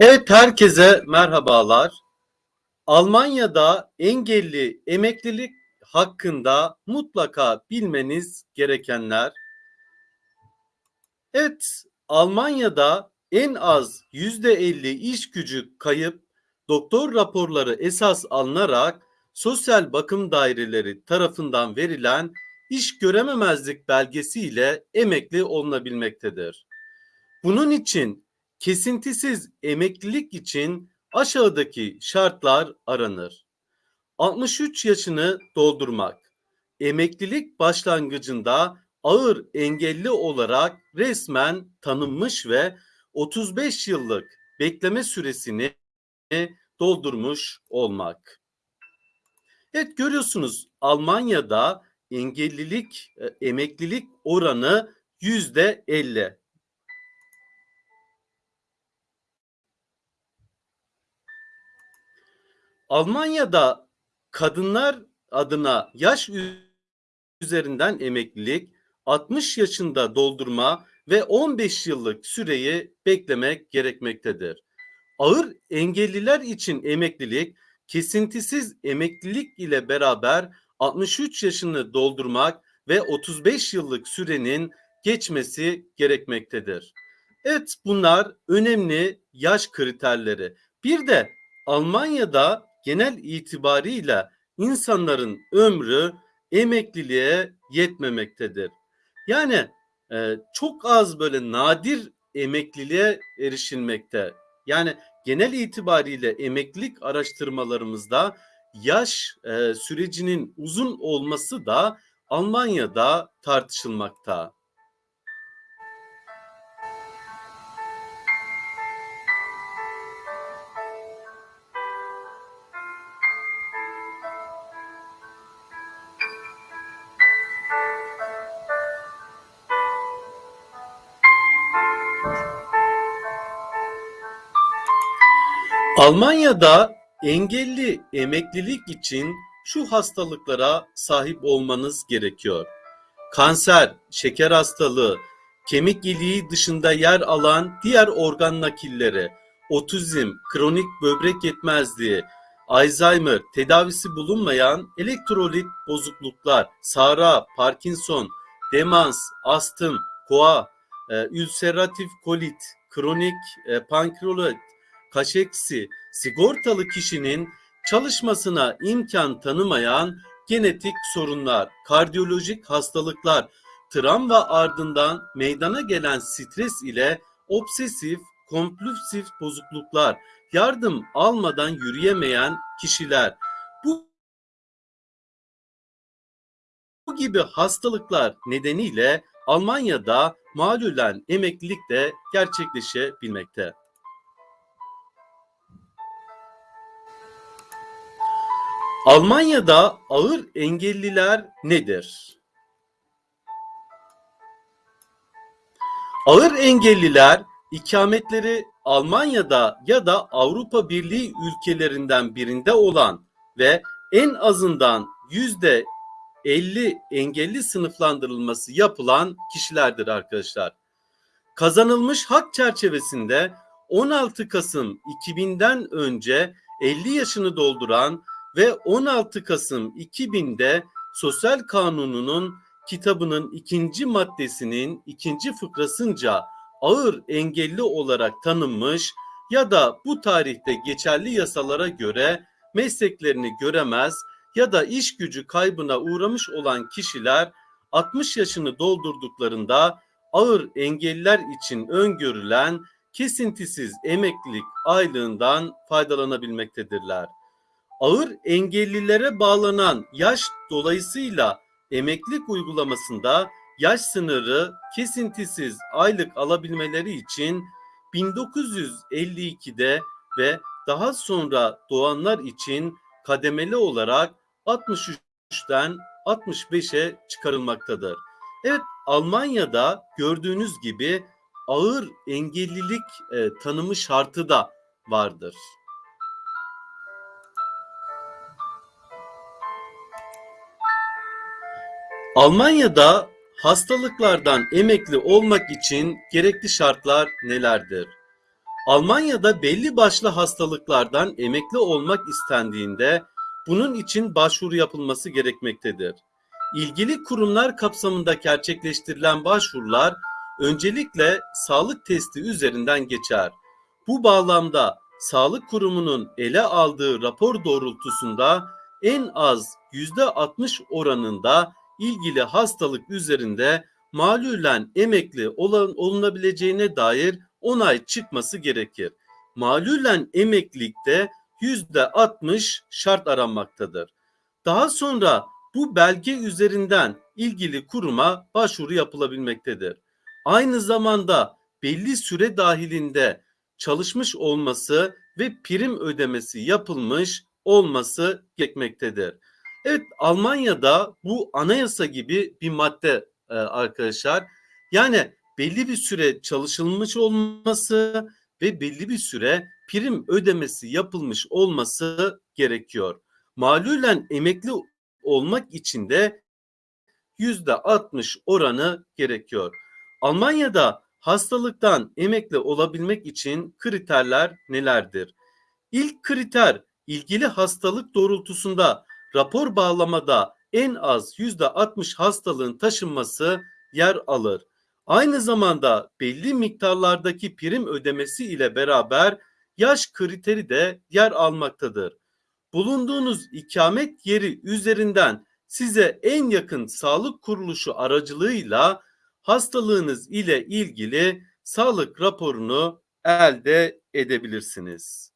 Evet herkese merhabalar. Almanya'da engelli emeklilik hakkında mutlaka bilmeniz gerekenler. Evet, Almanya'da en az %50 iş gücü kayıp doktor raporları esas alınarak sosyal bakım daireleri tarafından verilen iş görememezlik belgesi ile emekli olunabilmektedir. Bunun için kesintisiz emeklilik için aşağıdaki şartlar aranır. 63 yaşını doldurmak, emeklilik başlangıcında ağır engelli olarak resmen tanınmış ve 35 yıllık bekleme süresini doldurmuş olmak. Evet görüyorsunuz Almanya'da engellilik, e, emeklilik oranı yüzde 50. Almanya'da kadınlar adına yaş üzerinden emeklilik 60 yaşında doldurma ve 15 yıllık süreyi beklemek gerekmektedir. Ağır engelliler için emeklilik kesintisiz emeklilik ile beraber 63 yaşını doldurmak ve 35 yıllık sürenin geçmesi gerekmektedir. Evet bunlar önemli yaş kriterleri. Bir de Almanya'da genel itibarıyla insanların ömrü emekliliğe yetmemektedir. Yani e, çok az böyle nadir emekliliğe erişilmekte. Yani genel itibariyle emeklilik araştırmalarımızda yaş e, sürecinin uzun olması da Almanya'da tartışılmakta. Almanya'da engelli emeklilik için şu hastalıklara sahip olmanız gerekiyor. Kanser, şeker hastalığı, kemik iliği dışında yer alan diğer organ nakilleri, otizm, kronik böbrek yetmezliği, Alzheimer, tedavisi bulunmayan elektrolit bozukluklar, SARA, Parkinson, demans, astım, koa, e, ülseratif kolit, kronik e, pankreolit, kaşeksi, sigortalı kişinin çalışmasına imkan tanımayan genetik sorunlar, kardiyolojik hastalıklar, travma ardından meydana gelen stres ile obsesif, kompulsif bozukluklar, yardım almadan yürüyemeyen kişiler. Bu bu gibi hastalıklar nedeniyle Almanya'da malulen emeklilik de gerçekleşebilmekte. Almanya'da ağır engelliler nedir? Ağır engelliler ikametleri Almanya'da ya da Avrupa Birliği ülkelerinden birinde olan ve en azından yüzde 50 engelli sınıflandırılması yapılan kişilerdir arkadaşlar. Kazanılmış hak çerçevesinde 16 Kasım 2000'den önce 50 yaşını dolduran ve 16 Kasım 2000'de Sosyal Kanunu'nun kitabının ikinci maddesinin ikinci fıkrasınca ağır engelli olarak tanınmış ya da bu tarihte geçerli yasalara göre mesleklerini göremez ya da iş gücü kaybına uğramış olan kişiler 60 yaşını doldurduklarında ağır engelliler için öngörülen kesintisiz emeklilik aylığından faydalanabilmektedirler ağır engellilere bağlanan yaş dolayısıyla emeklilik uygulamasında yaş sınırı kesintisiz aylık alabilmeleri için 1952'de ve daha sonra doğanlar için kademeli olarak 63'ten 65'e çıkarılmaktadır. Evet Almanya'da gördüğünüz gibi ağır engellilik e, tanımı şartı da vardır. Almanya'da hastalıklardan emekli olmak için gerekli şartlar nelerdir? Almanya'da belli başlı hastalıklardan emekli olmak istendiğinde bunun için başvuru yapılması gerekmektedir. İlgili kurumlar kapsamında gerçekleştirilen başvurular öncelikle sağlık testi üzerinden geçer. Bu bağlamda sağlık kurumunun ele aldığı rapor doğrultusunda en az %60 oranında ilgili hastalık üzerinde malulen emekli olan, olunabileceğine dair onay çıkması gerekir. Malulen emeklilikte %60 şart aranmaktadır. Daha sonra bu belge üzerinden ilgili kuruma başvuru yapılabilmektedir. Aynı zamanda belli süre dahilinde çalışmış olması ve prim ödemesi yapılmış olması gerekmektedir. Evet Almanya'da bu anayasa gibi bir madde e, arkadaşlar. Yani belli bir süre çalışılmış olması ve belli bir süre prim ödemesi yapılmış olması gerekiyor. Malulen emekli olmak için de yüzde 60 oranı gerekiyor. Almanya'da hastalıktan emekli olabilmek için kriterler nelerdir? İlk kriter ilgili hastalık doğrultusunda rapor bağlamada en az yüzde 60 hastalığın taşınması yer alır. Aynı zamanda belli miktarlardaki prim ödemesi ile beraber yaş kriteri de yer almaktadır. Bulunduğunuz ikamet yeri üzerinden size en yakın sağlık kuruluşu aracılığıyla hastalığınız ile ilgili sağlık raporunu elde edebilirsiniz.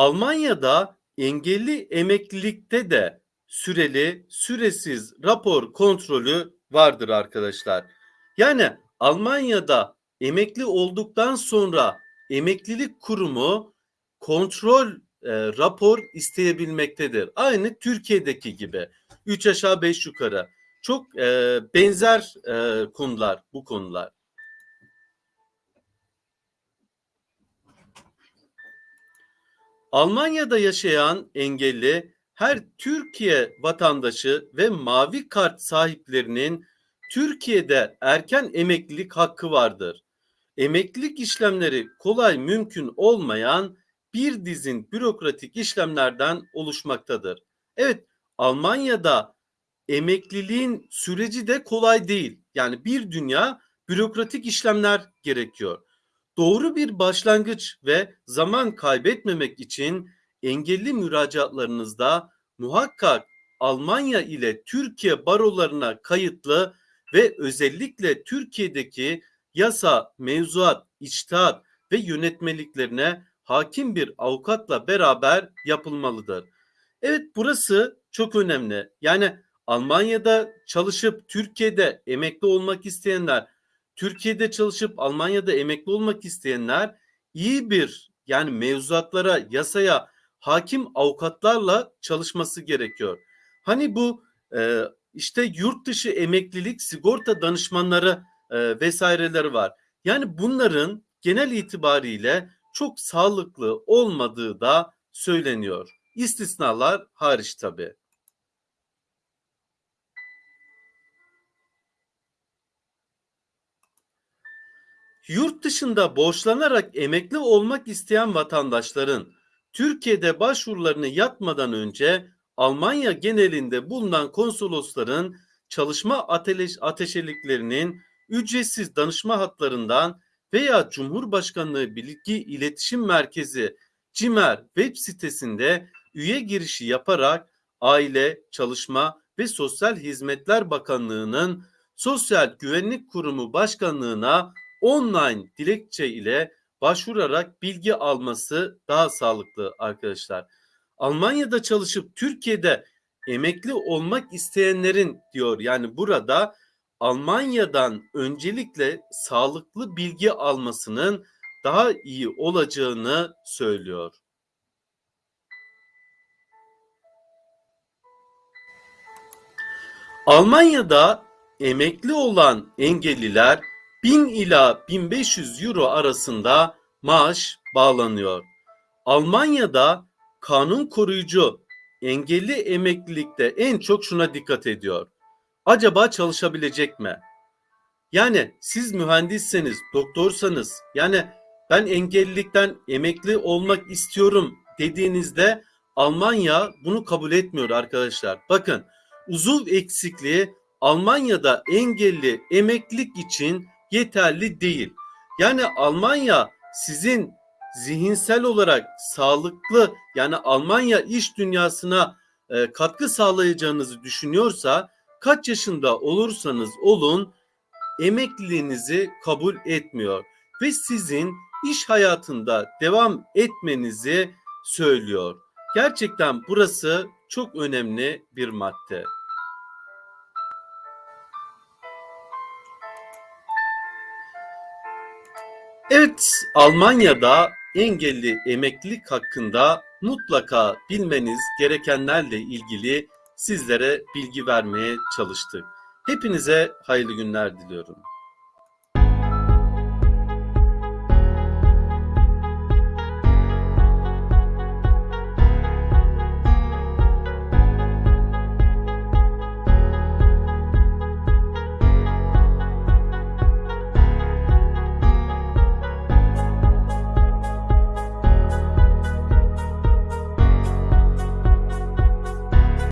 Almanya'da engelli emeklilikte de süreli, süresiz rapor kontrolü vardır arkadaşlar. Yani Almanya'da emekli olduktan sonra emeklilik kurumu kontrol e, rapor isteyebilmektedir. Aynı Türkiye'deki gibi. 3 aşağı 5 yukarı. Çok e, benzer e, konular bu konular. Almanya'da yaşayan engelli her Türkiye vatandaşı ve mavi kart sahiplerinin Türkiye'de erken emeklilik hakkı vardır. Emeklilik işlemleri kolay mümkün olmayan bir dizin bürokratik işlemlerden oluşmaktadır. Evet, Almanya'da emekliliğin süreci de kolay değil. Yani bir dünya bürokratik işlemler gerekiyor. Doğru bir başlangıç ve zaman kaybetmemek için engelli müracaatlarınızda muhakkak Almanya ile Türkiye barolarına kayıtlı ve özellikle Türkiye'deki yasa, mevzuat, içtihat ve yönetmeliklerine hakim bir avukatla beraber yapılmalıdır. Evet burası çok önemli. Yani Almanya'da çalışıp Türkiye'de emekli olmak isteyenler, Türkiye'de çalışıp Almanya'da emekli olmak isteyenler iyi bir yani mevzuatlara, yasaya hakim avukatlarla çalışması gerekiyor. Hani bu e, işte yurt dışı emeklilik sigorta danışmanları e, vesaireleri var. Yani bunların genel itibariyle çok sağlıklı olmadığı da söyleniyor. İstisnalar hariç tabi. Yurt dışında borçlanarak emekli olmak isteyen vatandaşların Türkiye'de başvurularını yapmadan önce Almanya genelinde bulunan konsolosların çalışma ateş, ateşeliklerinin ücretsiz danışma hatlarından veya Cumhurbaşkanlığı Bilgi İletişim Merkezi CİMER web sitesinde üye girişi yaparak Aile, Çalışma ve Sosyal Hizmetler Bakanlığı'nın Sosyal Güvenlik Kurumu Başkanlığı'na online dilekçe ile başvurarak bilgi alması daha sağlıklı arkadaşlar. Almanya'da çalışıp Türkiye'de emekli olmak isteyenlerin diyor yani burada Almanya'dan öncelikle sağlıklı bilgi almasının daha iyi olacağını söylüyor. Almanya'da emekli olan engelliler 1000 ila 1500 euro arasında maaş bağlanıyor. Almanya'da kanun koruyucu engelli emeklilikte en çok şuna dikkat ediyor. acaba çalışabilecek mi? Yani siz mühendisseniz, doktorsanız, yani ben engellilikten emekli olmak istiyorum dediğinizde Almanya bunu kabul etmiyor arkadaşlar. Bakın uzuv eksikliği Almanya'da engelli emeklilik için yeterli değil. Yani Almanya sizin zihinsel olarak sağlıklı yani Almanya iş dünyasına e, katkı sağlayacağınızı düşünüyorsa kaç yaşında olursanız olun emekliliğinizi kabul etmiyor ve sizin iş hayatında devam etmenizi söylüyor. Gerçekten burası çok önemli bir madde. Evet, Almanya'da engelli emeklilik hakkında mutlaka bilmeniz gerekenlerle ilgili sizlere bilgi vermeye çalıştık. Hepinize hayırlı günler diliyorum.